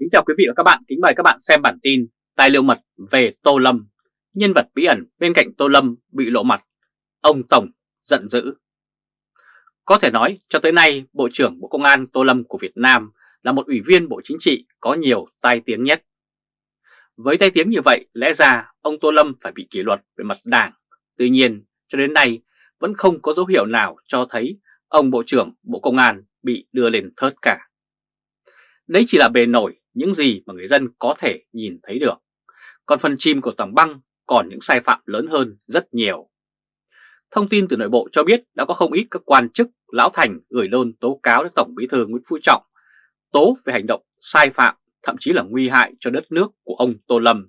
Kính chào quý vị và các bạn, kính mời các bạn xem bản tin Tài liệu mật về Tô Lâm. Nhân vật bí ẩn bên cạnh Tô Lâm bị lộ mặt. Ông Tổng giận dữ. Có thể nói cho tới nay Bộ trưởng Bộ Công an Tô Lâm của Việt Nam là một ủy viên Bộ Chính trị có nhiều tai tiếng nhất. Với tai tiếng như vậy lẽ ra ông Tô Lâm phải bị kỷ luật về mặt đảng. Tuy nhiên cho đến nay vẫn không có dấu hiệu nào cho thấy ông Bộ trưởng Bộ Công an bị đưa lên thớt cả. Đấy chỉ là bề nổi những gì mà người dân có thể nhìn thấy được. Còn phần chim của tầng băng còn những sai phạm lớn hơn rất nhiều. Thông tin từ nội bộ cho biết đã có không ít các quan chức, lão thành gửi đơn tố cáo đến Tổng Bí thư Nguyễn Phú Trọng, tố về hành động sai phạm, thậm chí là nguy hại cho đất nước của ông Tô Lâm.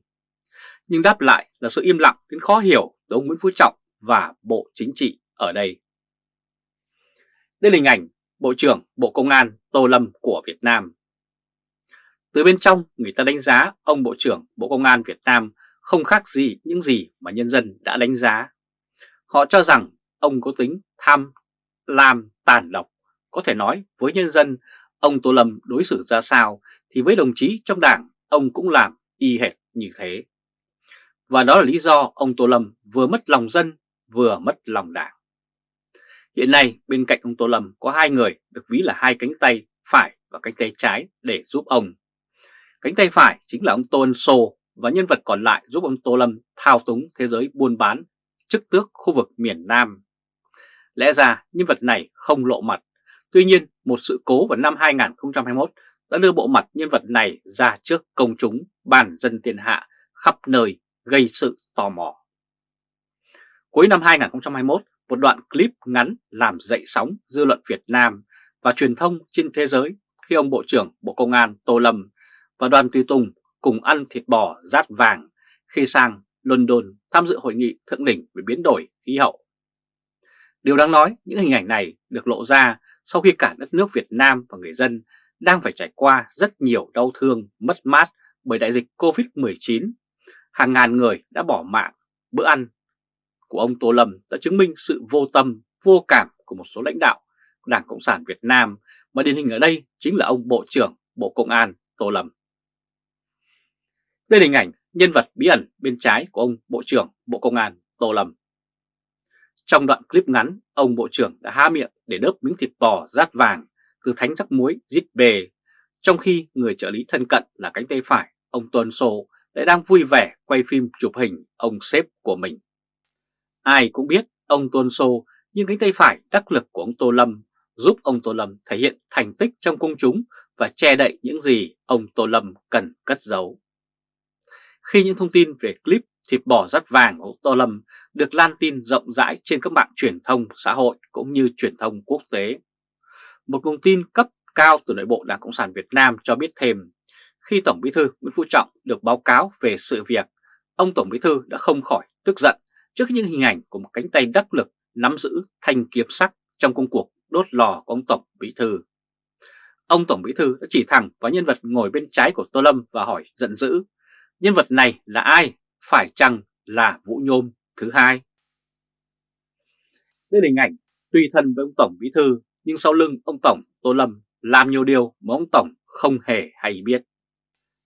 Nhưng đáp lại là sự im lặng đến khó hiểu từ ông Nguyễn Phú Trọng và Bộ Chính trị ở đây. Đây là hình ảnh Bộ trưởng Bộ Công an Tô Lâm của Việt Nam. Từ bên trong người ta đánh giá ông Bộ trưởng Bộ Công an Việt Nam không khác gì những gì mà nhân dân đã đánh giá. Họ cho rằng ông có tính tham, lam, tàn độc. Có thể nói với nhân dân ông Tô Lâm đối xử ra sao thì với đồng chí trong đảng ông cũng làm y hệt như thế. Và đó là lý do ông Tô Lâm vừa mất lòng dân vừa mất lòng đảng. Hiện nay bên cạnh ông Tô Lâm có hai người được ví là hai cánh tay phải và cánh tay trái để giúp ông. Cánh tay phải chính là ông Tô Ân Sô và nhân vật còn lại giúp ông Tô Lâm thao túng thế giới buôn bán chức tước khu vực miền Nam. Lẽ ra nhân vật này không lộ mặt, tuy nhiên một sự cố vào năm 2021 đã đưa bộ mặt nhân vật này ra trước công chúng bàn dân tiền hạ khắp nơi gây sự tò mò. Cuối năm 2021, một đoạn clip ngắn làm dậy sóng dư luận Việt Nam và truyền thông trên thế giới khi ông Bộ trưởng Bộ Công an Tô Lâm và đoàn tùy tùng cùng ăn thịt bò rát vàng khi sang London tham dự hội nghị thượng đỉnh về biến đổi khí hậu. Điều đáng nói, những hình ảnh này được lộ ra sau khi cả đất nước Việt Nam và người dân đang phải trải qua rất nhiều đau thương, mất mát bởi đại dịch Covid-19. Hàng ngàn người đã bỏ mạng, bữa ăn của ông Tô Lâm đã chứng minh sự vô tâm, vô cảm của một số lãnh đạo Đảng Cộng sản Việt Nam mà điển hình ở đây chính là ông Bộ trưởng Bộ Công an Tô Lâm. Đây là hình ảnh nhân vật bí ẩn bên trái của ông Bộ trưởng Bộ Công an Tô Lâm. Trong đoạn clip ngắn, ông Bộ trưởng đã há miệng để đớp miếng thịt bò rát vàng từ thánh rắc muối dít bề, trong khi người trợ lý thân cận là cánh tay phải, ông Tuân Sô lại đang vui vẻ quay phim chụp hình ông sếp của mình. Ai cũng biết ông Tuân Sô nhưng cánh tay phải đắc lực của ông Tô Lâm giúp ông Tô Lâm thể hiện thành tích trong công chúng và che đậy những gì ông Tô Lâm cần cất giấu. Khi những thông tin về clip thịt bò rắt vàng của Tô Lâm được lan tin rộng rãi trên các mạng truyền thông xã hội cũng như truyền thông quốc tế. Một nguồn tin cấp cao từ nội bộ Đảng Cộng sản Việt Nam cho biết thêm, khi Tổng Bí thư Nguyễn Phú Trọng được báo cáo về sự việc, ông Tổng Bí thư đã không khỏi tức giận trước những hình ảnh của một cánh tay đắc lực nắm giữ thanh kiếm sắc trong công cuộc đốt lò của ông Tổng Bí thư. Ông Tổng Bí thư đã chỉ thẳng vào nhân vật ngồi bên trái của Tô Lâm và hỏi giận dữ Nhân vật này là ai? Phải chăng là Vũ Nhôm thứ hai? Đây là hình ảnh tùy thân với ông Tổng Bí Thư nhưng sau lưng ông Tổng Tô Lâm làm nhiều điều mà ông Tổng không hề hay biết.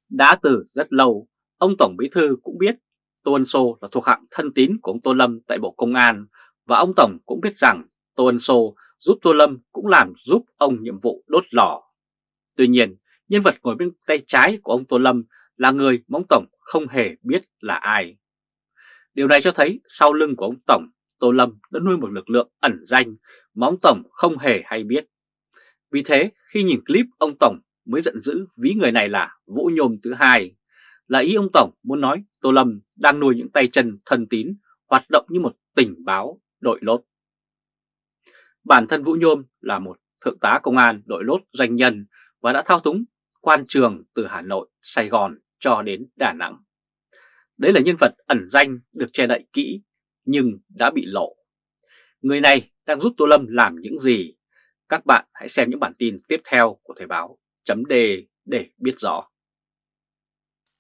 Đã từ rất lâu, ông Tổng Bí Thư cũng biết Tô Ân Sô là thuộc hạng thân tín của ông Tô Lâm tại Bộ Công an và ông Tổng cũng biết rằng Tô Ân Sô giúp Tô Lâm cũng làm giúp ông nhiệm vụ đốt lò. Tuy nhiên, nhân vật ngồi bên tay trái của ông Tô Lâm là người mà ông Tổng không hề biết là ai. Điều này cho thấy sau lưng của ông Tổng, Tô Lâm đã nuôi một lực lượng ẩn danh mà ông Tổng không hề hay biết. Vì thế khi nhìn clip ông Tổng mới giận dữ ví người này là Vũ Nhôm thứ hai, là ý ông Tổng muốn nói Tô Lâm đang nuôi những tay chân thân tín hoạt động như một tình báo đội lốt. Bản thân Vũ Nhôm là một thượng tá công an đội lốt doanh nhân và đã thao túng quan trường từ Hà Nội, Sài Gòn cho đến Đà Nẵng. Đấy là nhân vật ẩn danh được che đậy kỹ nhưng đã bị lộ. Người này đang giúp Tô Lâm làm những gì? Các bạn hãy xem những bản tin tiếp theo của Thời báo chấm đề để biết rõ.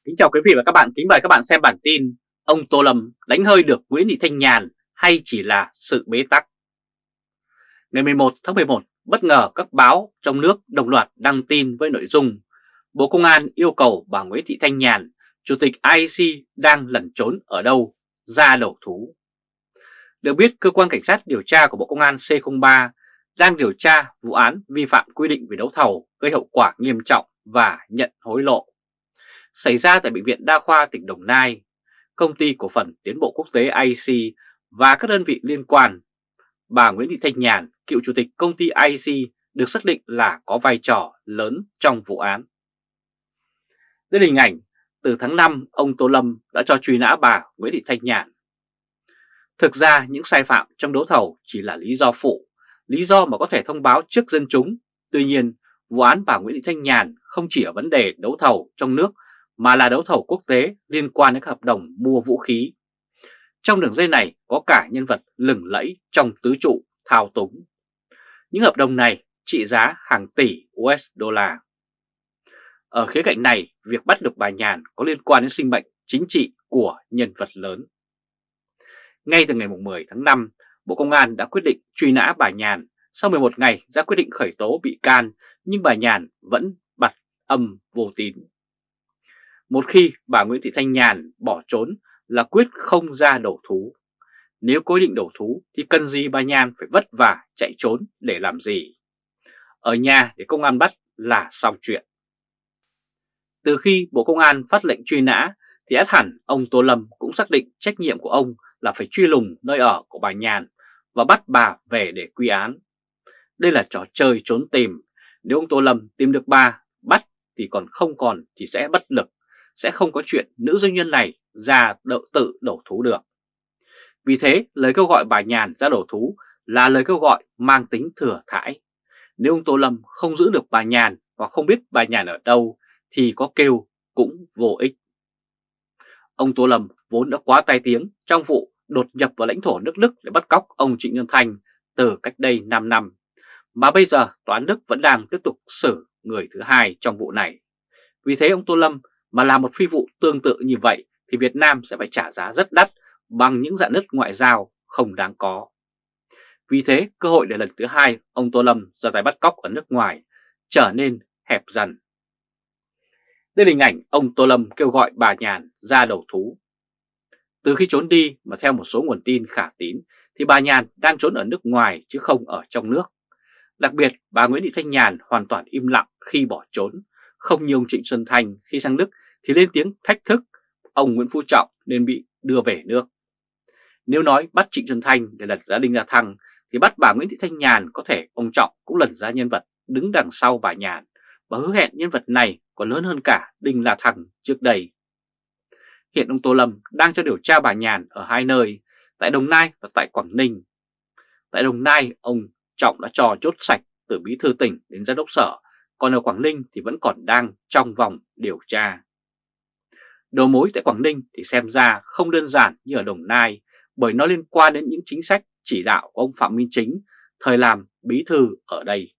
Kính chào quý vị và các bạn, kính mời các bạn xem bản tin Ông Tô Lâm đánh hơi được Nguyễn Thị Thanh Nhàn hay chỉ là sự bế tắc? Ngày 11 tháng 11, bất ngờ các báo trong nước đồng loạt đăng tin với nội dung Bộ Công an yêu cầu bà Nguyễn Thị Thanh Nhàn, Chủ tịch IEC đang lẩn trốn ở đâu, ra đầu thú. Được biết, cơ quan cảnh sát điều tra của Bộ Công an C03 đang điều tra vụ án vi phạm quy định về đấu thầu gây hậu quả nghiêm trọng và nhận hối lộ. Xảy ra tại Bệnh viện Đa khoa tỉnh Đồng Nai, Công ty Cổ phần Tiến bộ Quốc tế IC và các đơn vị liên quan. Bà Nguyễn Thị Thanh Nhàn, cựu chủ tịch công ty IC được xác định là có vai trò lớn trong vụ án. Đây là hình ảnh từ tháng 5 ông Tô Lâm đã cho truy nã bà Nguyễn Thị Thanh Nhàn. Thực ra những sai phạm trong đấu thầu chỉ là lý do phụ, lý do mà có thể thông báo trước dân chúng. Tuy nhiên, vụ án bà Nguyễn Thị Thanh Nhàn không chỉ ở vấn đề đấu thầu trong nước mà là đấu thầu quốc tế liên quan đến các hợp đồng mua vũ khí. Trong đường dây này có cả nhân vật lừng lẫy trong tứ trụ thao túng. Những hợp đồng này trị giá hàng tỷ USD. Ở khía cạnh này, việc bắt được bà Nhàn có liên quan đến sinh mệnh chính trị của nhân vật lớn. Ngay từ ngày 10 tháng 5, Bộ Công an đã quyết định truy nã bà Nhàn sau 11 ngày ra quyết định khởi tố bị can nhưng bà Nhàn vẫn bật âm vô tín. Một khi bà Nguyễn Thị Thanh Nhàn bỏ trốn là quyết không ra đầu thú. Nếu có định đầu thú thì cần gì bà Nhàn phải vất vả chạy trốn để làm gì? Ở nhà để công an bắt là xong chuyện. Từ khi Bộ Công an phát lệnh truy nã thì át hẳn ông Tô Lâm cũng xác định trách nhiệm của ông là phải truy lùng nơi ở của bà Nhàn và bắt bà về để quy án. Đây là trò chơi trốn tìm. Nếu ông Tô Lâm tìm được bà, bắt thì còn không còn thì sẽ bất lực. Sẽ không có chuyện nữ doanh nhân này ra đậu tự đổ thú được. Vì thế, lời kêu gọi bà Nhàn ra đổ thú là lời kêu gọi mang tính thừa thãi. Nếu ông Tô Lâm không giữ được bà Nhàn hoặc không biết bà Nhàn ở đâu thì có kêu cũng vô ích. Ông Tô Lâm vốn đã quá tai tiếng, trong vụ đột nhập vào lãnh thổ nước Đức để bắt cóc ông Trịnh Nhân Thanh từ cách đây 5 năm. Mà bây giờ tòa án Đức vẫn đang tiếp tục xử người thứ hai trong vụ này. Vì thế ông Tô Lâm mà làm một phi vụ tương tự như vậy thì Việt Nam sẽ phải trả giá rất đắt bằng những dạng nứt ngoại giao không đáng có. Vì thế, cơ hội để lần thứ hai ông Tô Lâm ra tay bắt cóc ở nước ngoài trở nên hẹp dần. Đây là hình ảnh ông Tô Lâm kêu gọi bà Nhàn ra đầu thú từ khi trốn đi mà theo một số nguồn tin khả tín, thì bà Nhàn đang trốn ở nước ngoài chứ không ở trong nước. Đặc biệt, bà Nguyễn Thị Thanh Nhàn hoàn toàn im lặng khi bỏ trốn. Không như ông Trịnh Xuân Thanh khi sang Đức thì lên tiếng thách thức, ông Nguyễn Phú Trọng nên bị đưa về nước. Nếu nói bắt Trịnh Xuân Thanh để lật gia Đinh La Thăng, thì bắt bà Nguyễn Thị Thanh Nhàn có thể ông Trọng cũng lật ra nhân vật đứng đằng sau bà Nhàn và hứa hẹn nhân vật này còn lớn hơn cả Đinh La Thăng trước đây. Hiện ông Tô Lâm đang cho điều tra bà Nhàn ở hai nơi, tại Đồng Nai và tại Quảng Ninh. Tại Đồng Nai, ông Trọng đã trò chốt sạch từ bí thư tỉnh đến giám đốc sở, còn ở Quảng Ninh thì vẫn còn đang trong vòng điều tra. Đầu mối tại Quảng Ninh thì xem ra không đơn giản như ở Đồng Nai bởi nó liên quan đến những chính sách chỉ đạo của ông Phạm Minh Chính thời làm bí thư ở đây.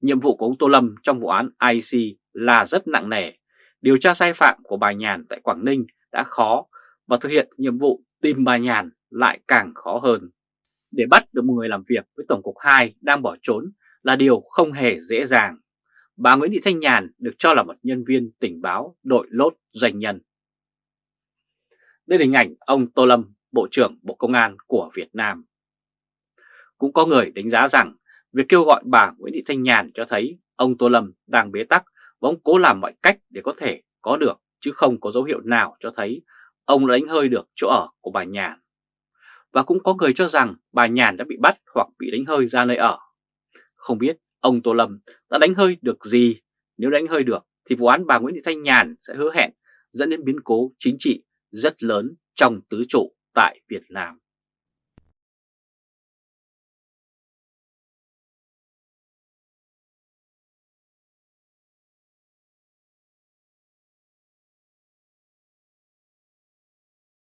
Nhiệm vụ của ông Tô Lâm trong vụ án IC là rất nặng nề điều tra sai phạm của bà Nhàn tại Quảng Ninh đã khó và thực hiện nhiệm vụ tìm bà Nhàn lại càng khó hơn. Để bắt được một người làm việc với Tổng cục 2 đang bỏ trốn là điều không hề dễ dàng. Bà Nguyễn Thị Thanh Nhàn được cho là một nhân viên tình báo đội lốt doanh nhân. Đây là hình ảnh ông Tô Lâm, Bộ trưởng Bộ Công an của Việt Nam. Cũng có người đánh giá rằng việc kêu gọi bà Nguyễn Thị Thanh Nhàn cho thấy ông Tô Lâm đang bế tắc và ông cố làm mọi cách để có thể có được chứ không có dấu hiệu nào cho thấy ông đã đánh hơi được chỗ ở của bà Nhàn. Và cũng có người cho rằng bà Nhàn đã bị bắt hoặc bị đánh hơi ra nơi ở. Không biết ông Tô Lâm đã đánh hơi được gì, nếu đánh hơi được thì vụ án bà Nguyễn Thị Thanh Nhàn sẽ hứa hẹn dẫn đến biến cố chính trị rất lớn trong tứ trụ tại Việt Nam.